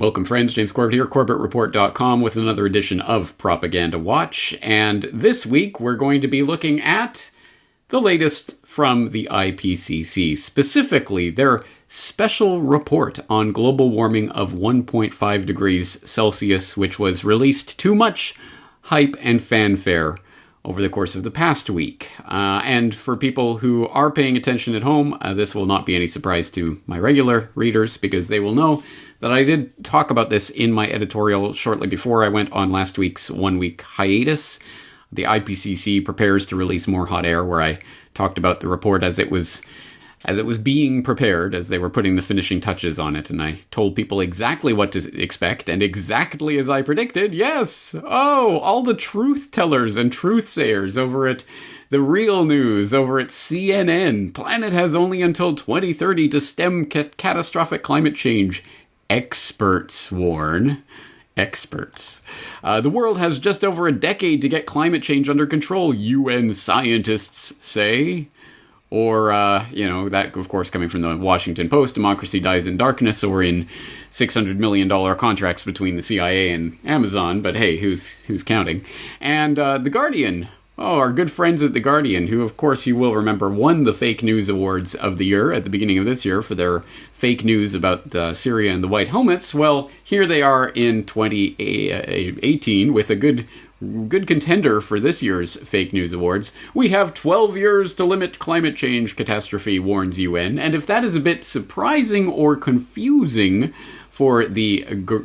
Welcome, friends. James Corbett here, CorbettReport.com, with another edition of Propaganda Watch. And this week we're going to be looking at the latest from the IPCC, specifically their special report on global warming of 1.5 degrees Celsius, which was released too much hype and fanfare over the course of the past week. Uh, and for people who are paying attention at home, uh, this will not be any surprise to my regular readers because they will know that I did talk about this in my editorial shortly before I went on last week's one week hiatus. The IPCC prepares to release more hot air, where I talked about the report as it was as it was being prepared, as they were putting the finishing touches on it, and I told people exactly what to expect, and exactly as I predicted, yes! Oh, all the truth tellers and truth sayers over at the real news over at CNN. Planet has only until 2030 to stem ca- catastrophic climate change. Experts warn. Experts. Uh, the world has just over a decade to get climate change under control, UN scientists say. Or, uh, you know, that, of course, coming from the Washington Post, democracy dies in darkness, or in $600 million contracts between the CIA and Amazon, but hey, who's, who's counting? And uh, The Guardian, Oh, our good friends at The Guardian, who, of course, you will remember, won the Fake News Awards of the year at the beginning of this year for their fake news about uh, Syria and the White Helmets. Well, here they are in 2018 with a good good contender for this year's Fake News Awards. We have 12 years to limit climate change catastrophe, warns UN. And if that is a bit surprising or confusing for the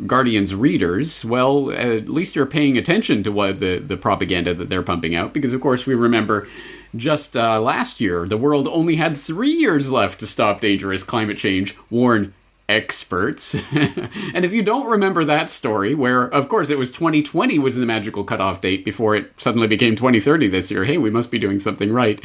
Guardian's readers, well, at least you're paying attention to what the, the propaganda that they're pumping out, because of course we remember just uh, last year the world only had three years left to stop dangerous climate change, warn experts. and if you don't remember that story, where of course it was 2020 was the magical cutoff date before it suddenly became 2030 this year, hey, we must be doing something right.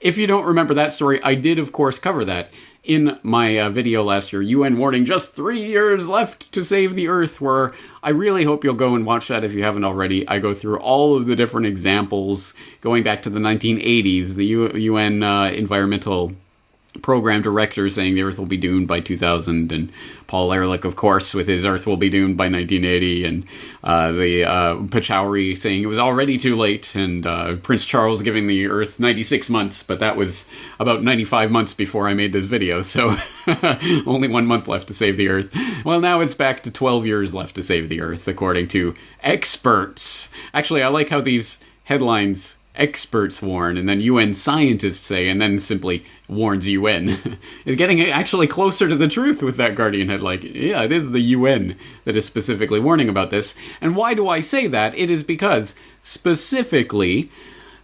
If you don't remember that story, I did, of course, cover that in my uh, video last year, UN warning just three years left to save the Earth, where I really hope you'll go and watch that if you haven't already. I go through all of the different examples going back to the 1980s, the U- UN uh, environmental program director saying the Earth will be doomed by 2000, and Paul Ehrlich, of course, with his Earth will be doomed by 1980, and uh, the uh, Pachauri saying it was already too late, and uh, Prince Charles giving the Earth 96 months, but that was about 95 months before I made this video, so only one month left to save the Earth. Well, now it's back to 12 years left to save the Earth, according to experts. Actually, I like how these headlines experts warn, and then UN scientists say, and then simply warns UN. it's getting actually closer to the truth with that Guardian head. Like, yeah, it is the UN that is specifically warning about this. And why do I say that? It is because specifically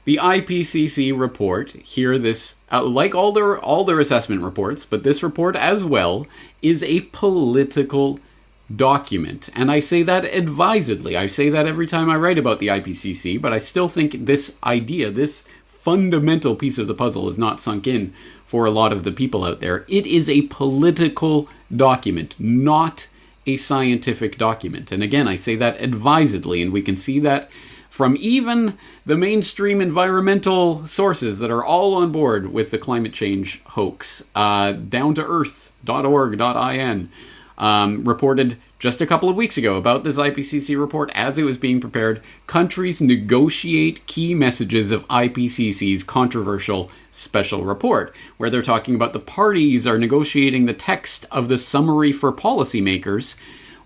the IPCC report here this uh, like all their all their assessment reports, but this report as well is a political document. And I say that advisedly. I say that every time I write about the IPCC, but I still think this idea, this fundamental piece of the puzzle is not sunk in for a lot of the people out there. It is a political document, not a scientific document. And again, I say that advisedly, and we can see that from even the mainstream environmental sources that are all on board with the climate change hoax. Uh, down to earth.org.in um, reported just a couple of weeks ago about this IPCC report as it was being prepared. Countries negotiate key messages of IPCC's controversial special report, where they're talking about the parties are negotiating the text of the summary for policymakers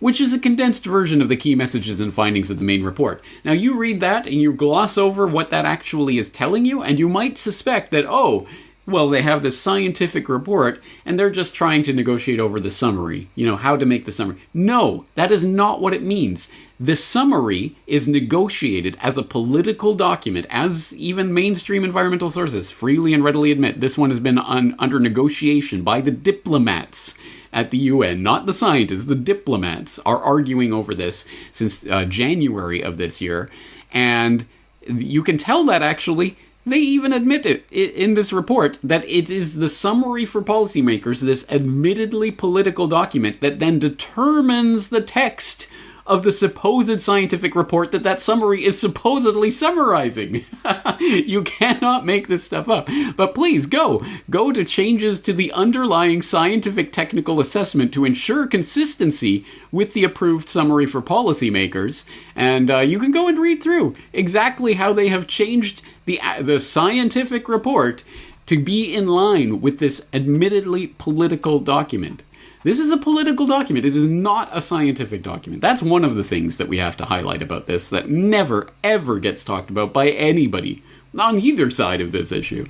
which is a condensed version of the key messages and findings of the main report. Now, you read that and you gloss over what that actually is telling you, and you might suspect that, oh, well, they have this scientific report and they're just trying to negotiate over the summary, you know, how to make the summary. No, that is not what it means. The summary is negotiated as a political document, as even mainstream environmental sources freely and readily admit. This one has been un- under negotiation by the diplomats at the UN, not the scientists. The diplomats are arguing over this since uh, January of this year. And you can tell that actually they even admit it in this report that it is the summary for policymakers, this admittedly political document that then determines the text of the supposed scientific report that that summary is supposedly summarizing. you cannot make this stuff up. But please go. Go to changes to the underlying scientific technical assessment to ensure consistency with the approved summary for policymakers. And uh, you can go and read through exactly how they have changed the, uh, the scientific report to be in line with this admittedly political document. This is a political document. It is not a scientific document. That's one of the things that we have to highlight about this that never, ever gets talked about by anybody on either side of this issue.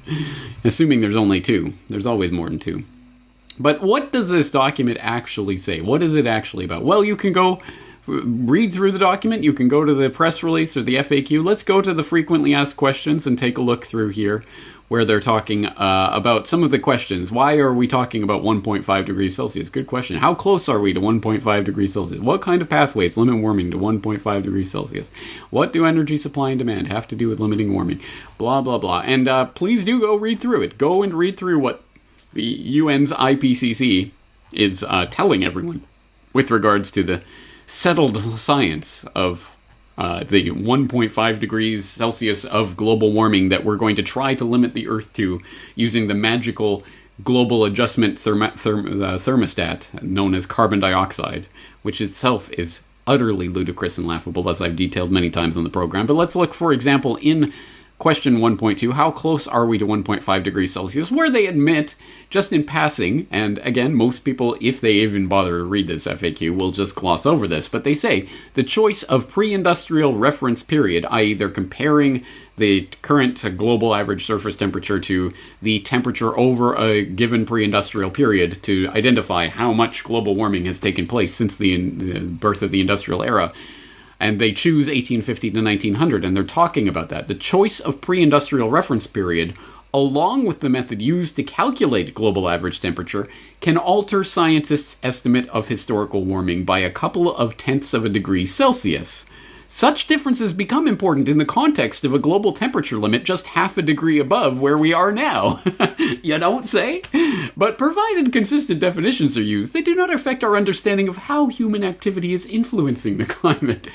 Assuming there's only two. There's always more than two. But what does this document actually say? What is it actually about? Well, you can go read through the document. You can go to the press release or the FAQ. Let's go to the frequently asked questions and take a look through here where they're talking uh, about some of the questions. Why are we talking about 1.5 degrees Celsius? Good question. How close are we to 1.5 degrees Celsius? What kind of pathways limit warming to 1.5 degrees Celsius? What do energy supply and demand have to do with limiting warming? Blah, blah, blah. And uh, please do go read through it. Go and read through what the UN's IPCC is uh, telling everyone with regards to the settled science of uh, the 1.5 degrees Celsius of global warming that we're going to try to limit the Earth to using the magical global adjustment therm- therm- uh, thermostat known as carbon dioxide, which itself is utterly ludicrous and laughable, as I've detailed many times on the program. But let's look, for example, in Question 1.2 How close are we to 1.5 degrees Celsius? Where they admit, just in passing, and again, most people, if they even bother to read this FAQ, will just gloss over this, but they say the choice of pre industrial reference period, i.e., they're comparing the current global average surface temperature to the temperature over a given pre industrial period to identify how much global warming has taken place since the, the birth of the industrial era and they choose 1850 to 1900, and they're talking about that. The choice of pre industrial reference period, along with the method used to calculate global average temperature, can alter scientists' estimate of historical warming by a couple of tenths of a degree Celsius. Such differences become important in the context of a global temperature limit just half a degree above where we are now. you don't say? But provided consistent definitions are used, they do not affect our understanding of how human activity is influencing the climate.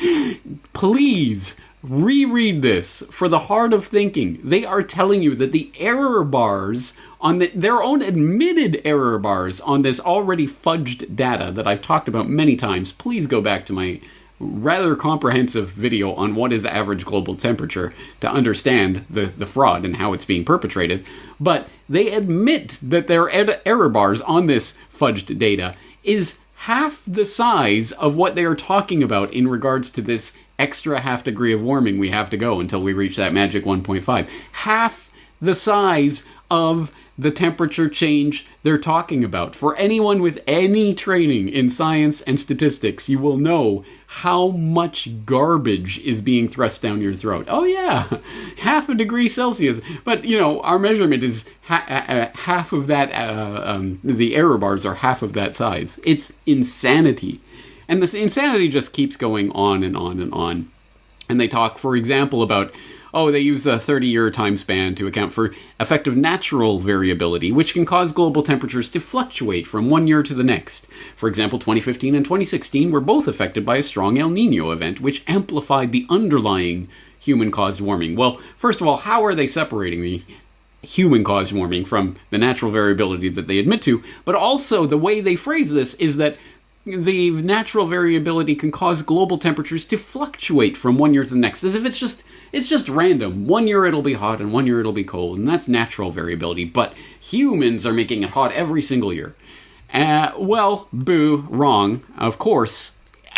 Please reread this for the heart of thinking. They are telling you that the error bars on the, their own admitted error bars on this already fudged data that I've talked about many times. Please go back to my rather comprehensive video on what is average global temperature to understand the, the fraud and how it's being perpetrated. But they admit that their er, ed- error bars on this fudged data is half the size of what they are talking about in regards to this extra half degree of warming we have to go until we reach that magic 1.5. Half the size of the temperature change they're talking about. For anyone with any training in science and statistics, you will know how much garbage is being thrust down your throat. Oh, yeah, half a degree Celsius. But, you know, our measurement is ha- uh, half of that, uh, um, the error bars are half of that size. It's insanity. And this insanity just keeps going on and on and on. And they talk, for example, about oh, they use a 30 year time span to account for effective natural variability, which can cause global temperatures to fluctuate from one year to the next. For example, 2015 and 2016 were both affected by a strong El Nino event, which amplified the underlying human caused warming. Well, first of all, how are they separating the human caused warming from the natural variability that they admit to? But also, the way they phrase this is that the natural variability can cause global temperatures to fluctuate from one year to the next as if it's just it's just random. One year it'll be hot and one year it'll be cold and that's natural variability but humans are making it hot every single year. Uh, well boo wrong of course.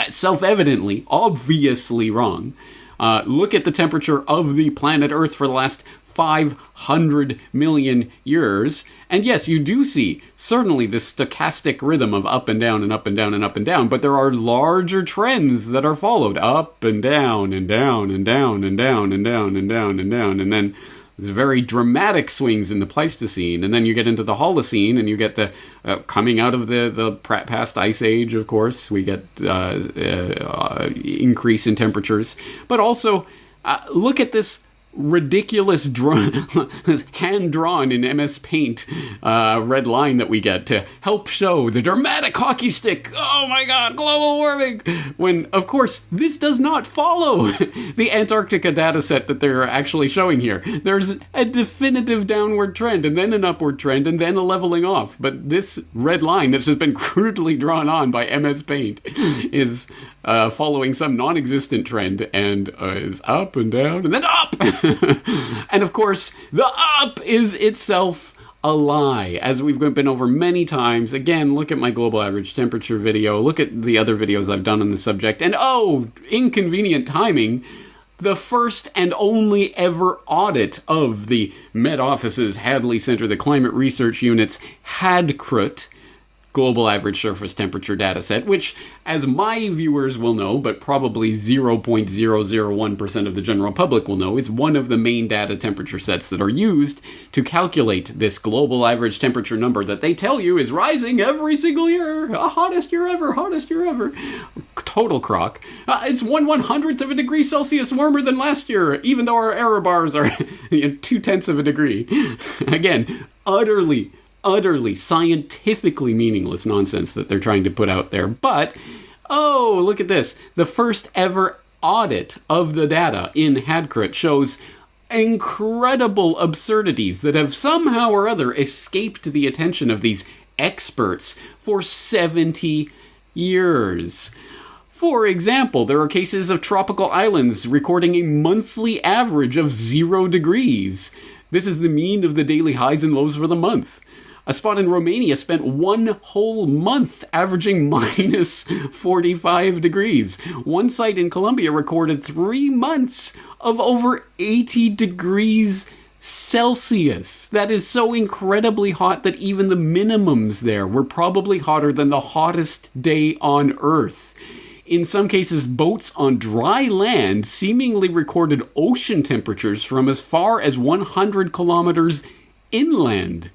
Self-evidently obviously wrong. Uh, look at the temperature of the planet earth for the last 500 million years. And yes, you do see certainly this stochastic rhythm of up and down and up and down and up and down, but there are larger trends that are followed up and down and down and down and down and down and down and down. And then very dramatic swings in the Pleistocene, and then you get into the Holocene, and you get the uh, coming out of the the past ice age. Of course, we get uh, uh, increase in temperatures, but also uh, look at this ridiculous hand drawn in MS Paint uh, red line that we get to help show the dramatic hockey stick. Oh my god, global warming! When, of course, this does not follow the Antarctica data set that they're actually showing here. There's a definitive downward trend, and then an upward trend, and then a leveling off. But this red line that's just been crudely drawn on by MS Paint is uh, following some non existent trend and uh, is up and down and then up! and of course, the up is itself a lie, as we've been over many times. Again, look at my global average temperature video, look at the other videos I've done on the subject, and oh, inconvenient timing. The first and only ever audit of the Met Office's Hadley Center, the Climate Research Unit's HADCRUT, global average surface temperature data set, which, as my viewers will know, but probably 0.001% of the general public will know, is one of the main data temperature sets that are used to calculate this global average temperature number that they tell you is rising every single year. A hottest year ever, hottest year ever. Total crock. Uh, it's one one hundredth of a degree Celsius warmer than last year, even though our error bars are two tenths of a degree. Again, utterly utterly scientifically meaningless nonsense that they're trying to put out there. But, oh, look at this. The first ever audit of the data in HADCRUT shows incredible absurdities that have somehow or other escaped the attention of these experts for 70 years. For example, there are cases of tropical islands recording a monthly average of zero degrees. This is the mean of the daily highs and lows for the month. A spot in Romania spent one whole month averaging minus 45 degrees. One site in Colombia recorded three months of over 80 degrees Celsius. That is so incredibly hot that even the minimums there were probably hotter than the hottest day on Earth. In some cases, boats on dry land seemingly recorded ocean temperatures from as far as 100 kilometers inland.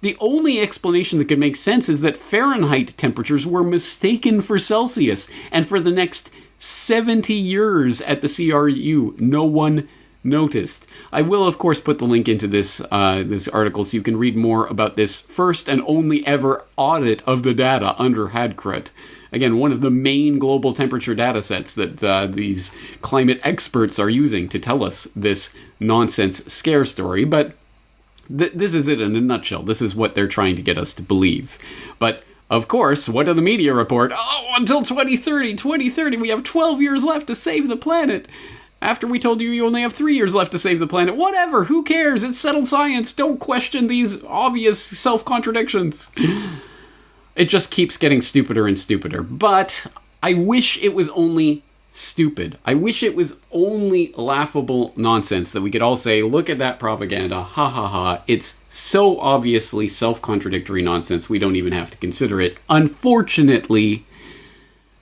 The only explanation that could make sense is that Fahrenheit temperatures were mistaken for Celsius, and for the next 70 years at the CRU, no one noticed. I will, of course, put the link into this uh, this article so you can read more about this first and only ever audit of the data under HADCRUT. Again, one of the main global temperature data sets that uh, these climate experts are using to tell us this nonsense scare story, but th- this is it in a nutshell. This is what they're trying to get us to believe. But of course, what do the media report? Oh, until 2030, 2030, we have 12 years left to save the planet. After we told you you only have three years left to save the planet. Whatever, who cares? It's settled science. Don't question these obvious self contradictions. it just keeps getting stupider and stupider. But I wish it was only stupid. I wish it was only laughable nonsense that we could all say, look at that propaganda, ha ha ha. It's so obviously self contradictory nonsense, we don't even have to consider it. Unfortunately,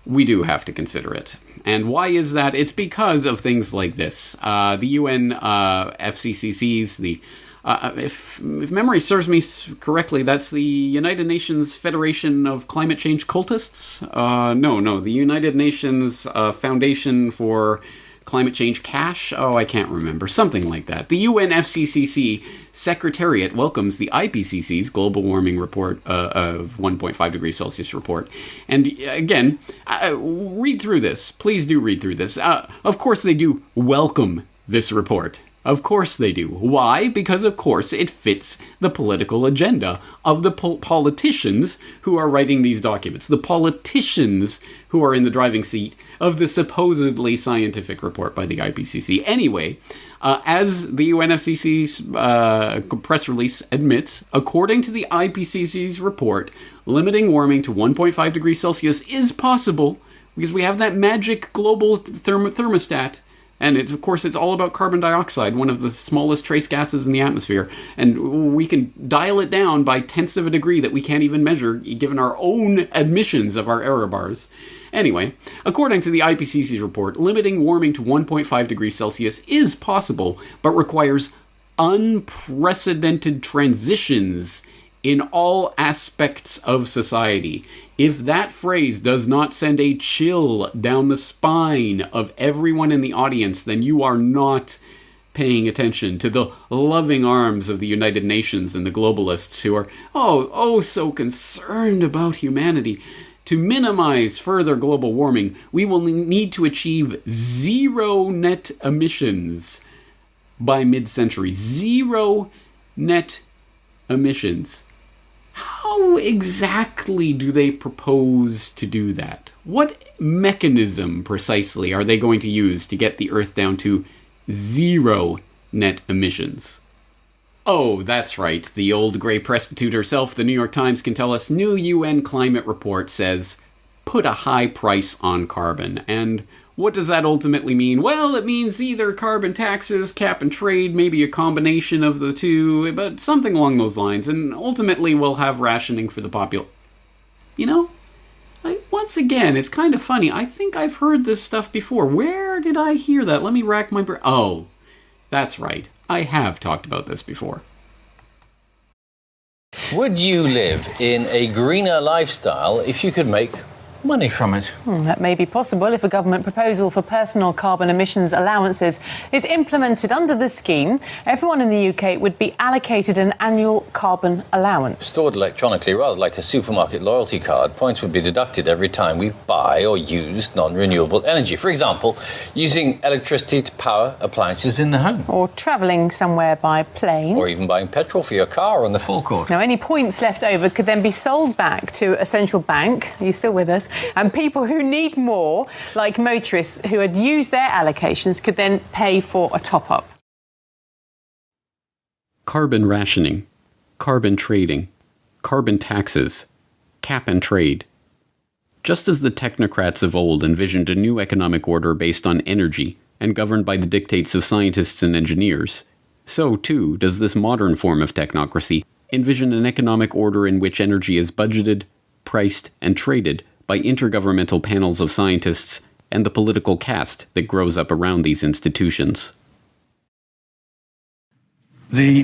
we do have to consider it. And why is that? It's because of things like this. Uh, the UN uh, FCCCs, the uh, if, if memory serves me correctly, that's the United Nations Federation of Climate Change Cultists. Uh, no, no, the United Nations uh, Foundation for Climate Change Cash. Oh, I can't remember. Something like that. The UNFCCC Secretariat welcomes the IPCC's global warming report uh, of 1.5 degrees Celsius report. And again, uh, read through this. Please do read through this. Of course, they do welcome this report. Of course they do. Why? Because, of course, it fits the political agenda of the po- politicians who are writing these documents, the politicians who are in the driving seat of the supposedly scientific report by the IPCC. Anyway, uh, as the UNFCC's uh, press release admits, according to the IPCC's report, limiting warming to 1.5 degrees Celsius is possible because we have that magic global therm- thermostat and it's of course it's all about carbon dioxide, one of the smallest trace gases in the atmosphere, and we can dial it down by tenths of a degree that we can't even measure given our own admissions of our error bars. Anyway, according to the IPCC's report, limiting warming to 1.5 degrees Celsius is possible, but requires unprecedented transitions in all aspects of society. If that phrase does not send a chill down the spine of everyone in the audience, then you are not paying attention to the loving arms of the United Nations and the globalists who are, oh, oh, so concerned about humanity. To minimize further global warming, we will need to achieve zero net emissions by mid century. Zero net emissions. How exactly do they propose to do that? What mechanism precisely are they going to use to get the Earth down to zero net emissions? Oh, that's right. The old grey prostitute herself, the New York Times, can tell us new UN climate report says put a high price on carbon. And what does that ultimately mean? Well, it means either carbon taxes, cap and trade, maybe a combination of the two, but something along those lines. And ultimately, we'll have rationing for the popul. You know, I, once again, it's kind of funny. I think I've heard this stuff before. Where did I hear that? Let me rack my brain. Oh, that's right. I have talked about this before. Would you live in a greener lifestyle if you could make money from it. Hmm, that may be possible if a government proposal for personal carbon emissions allowances is implemented under the scheme. Everyone in the UK would be allocated an annual carbon allowance. Stored electronically, rather like a supermarket loyalty card, points would be deducted every time we buy or use non renewable energy. For example, using electricity to power appliances in the home. Or travelling somewhere by plane. Or even buying petrol for your car on the forecourt. Now, any points left over could then be sold back to a central bank. Are you still with us? And people who need more, like motorists who had used their allocations, could then pay for a top up. Carbon rationing, carbon trading, carbon taxes, cap and trade. Just as the technocrats of old envisioned a new economic order based on energy and governed by the dictates of scientists and engineers, so too does this modern form of technocracy envision an economic order in which energy is budgeted, priced, and traded by intergovernmental panels of scientists and the political caste that grows up around these institutions. The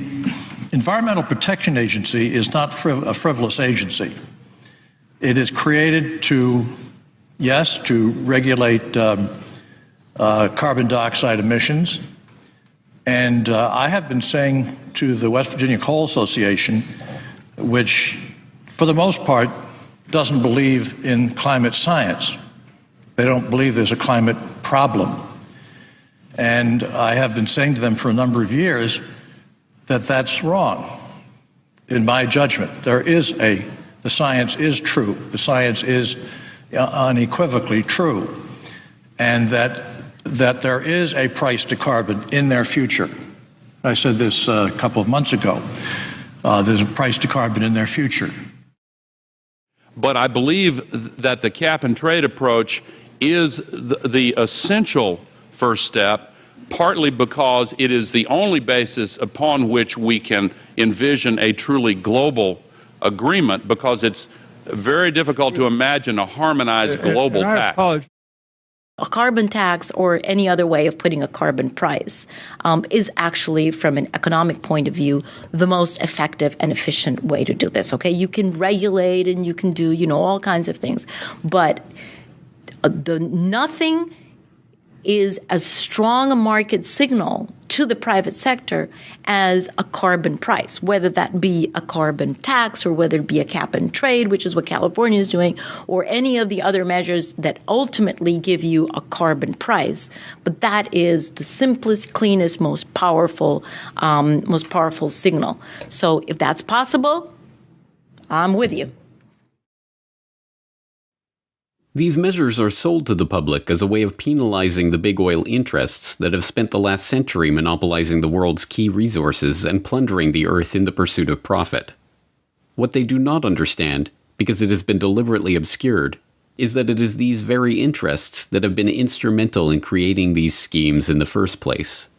Environmental Protection Agency is not friv- a frivolous agency. It is created to, yes, to regulate um, uh, carbon dioxide emissions. And uh, I have been saying to the West Virginia Coal Association, which for the most part doesn't believe in climate science. They don't believe there's a climate problem. And I have been saying to them for a number of years that that's wrong. In my judgment, there is a, the science is true. The science is unequivocally true. And that, that there is a price to carbon in their future. I said this uh, a couple of months ago. Uh, there's a price to carbon in their future. But I believe that the cap and trade approach is the, the essential first step, partly because it is the only basis upon which we can envision a truly global agreement, because it's very difficult to imagine a harmonized global tax a carbon tax or any other way of putting a carbon price um, is actually, from an economic point of view, the most effective and efficient way to do this. Okay, you can regulate and you can do, you know, all kinds of things, but uh, the nothing is as strong a market signal to the private sector as a carbon price, whether that be a carbon tax or whether it be a cap and trade, which is what California is doing, or any of the other measures that ultimately give you a carbon price. But that is the simplest, cleanest, most powerful, um, most powerful signal. So if that's possible, I'm with you. These measures are sold to the public as a way of penalizing the big oil interests that have spent the last century monopolizing the world's key resources and plundering the earth in the pursuit of profit. What they do not understand, because it has been deliberately obscured, is that it is these very interests that have been instrumental in creating these schemes in the first place.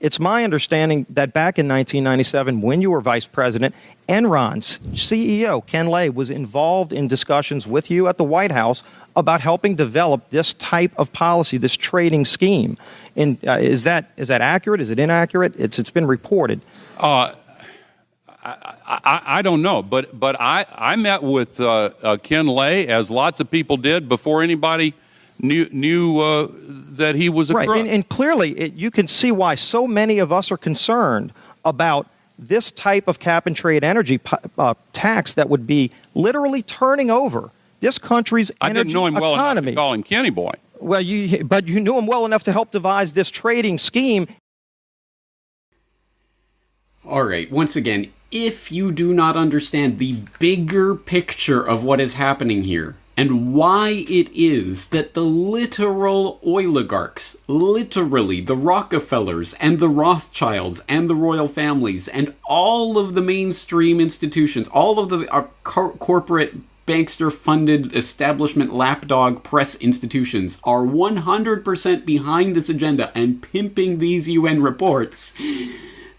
It's my understanding that back in 1997, when you were vice president, Enron's CEO, Ken Lay, was involved in discussions with you at the White House about helping develop this type of policy, this trading scheme. And, uh, is, that, is that accurate? Is it inaccurate? It's, it's been reported. Uh, I, I, I, don't know, but, but I, I met with uh, uh Ken Lay, as lots of people did, before anybody knew knew uh, that he was a right. crook. And, and clearly, it, you can see why so many of us are concerned about this type of cap and trade energy uh, tax that would be literally turning over this country's energy I didn't know him well enough economy. to call him Kenny Boy. Well, you, but you knew him well enough to help devise this trading scheme. All right, once again, if you do not understand the bigger picture of what is happening here and why it is that the literal oligarchs, literally the Rockefellers and the Rothschilds and the royal families and all of the mainstream institutions, all of the uh, cor- corporate bankster funded establishment lapdog press institutions are 100% behind this agenda and pimping these UN reports,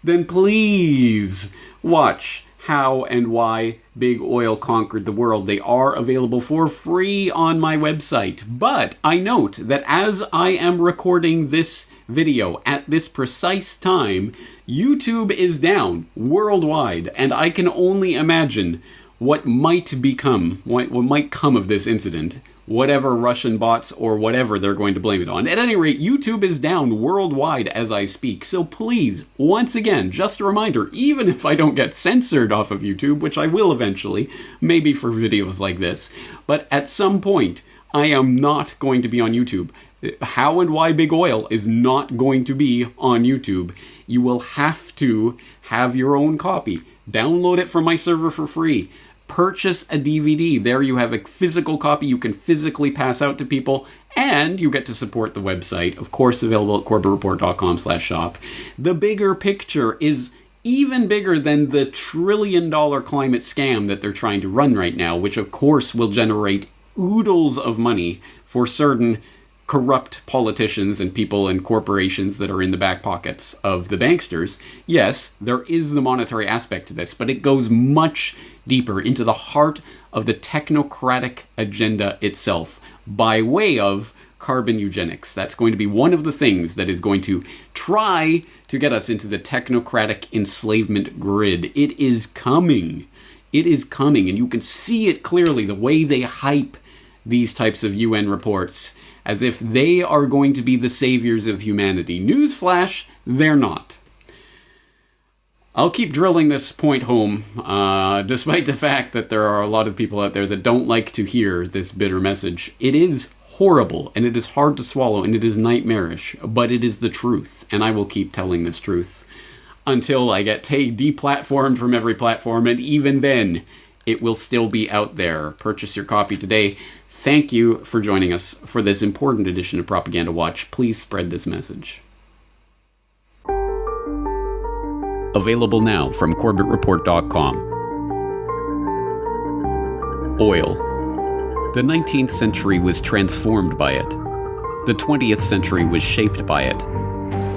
then please watch how and why big oil conquered the world. They are available for free on my website. But I note that as I am recording this video at this precise time, YouTube is down worldwide, and I can only imagine what might become, what, what might come of this incident, whatever Russian bots or whatever they're going to blame it on. At any rate, YouTube is down worldwide as I speak. So please, once again, just a reminder, even if I don't get censored off of YouTube, which I will eventually, maybe for videos like this, but at some point, I am not going to be on YouTube. How and Why Big Oil is not going to be on YouTube. You will have to have your own copy. Download it from my server for free purchase a DVD. There you have a physical copy you can physically pass out to people, and you get to support the website. Of course, available at corbettreport.com slash shop. The bigger picture is even bigger than the trillion dollar climate scam that they're trying to run right now, which of course will generate oodles of money for certain corrupt politicians and people and corporations that are in the back pockets of the banksters. Yes, there is the monetary aspect to this, but it goes much deeper into the heart of the technocratic agenda itself by way of carbon eugenics. That's going to be one of the things that is going to try to get us into the technocratic enslavement grid. It is coming. It is coming, and you can see it clearly the way they hype these types of UN reports as if they are going to be the saviors of humanity. Newsflash, they're not. I'll keep drilling this point home, uh, despite the fact that there are a lot of people out there that don't like to hear this bitter message. It is horrible, and it is hard to swallow, and it is nightmarish, but it is the truth, and I will keep telling this truth until I get t- deplatformed from every platform, and even then, it will still be out there. Purchase your copy today. Thank you for joining us for this important edition of Propaganda Watch. Please spread this message. Available now from CorbettReport.com. Oil. The 19th century was transformed by it. The 20th century was shaped by it.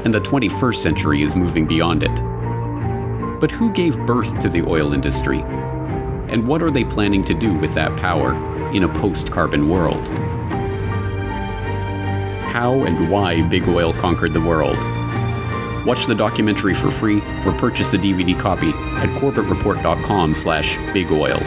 And the 21st century is moving beyond it. But who gave birth to the oil industry? And what are they planning to do with that power in a post carbon world? How and why big oil conquered the world Watch the documentary for free or purchase a DVD copy at corbettreport.com slash bigoil.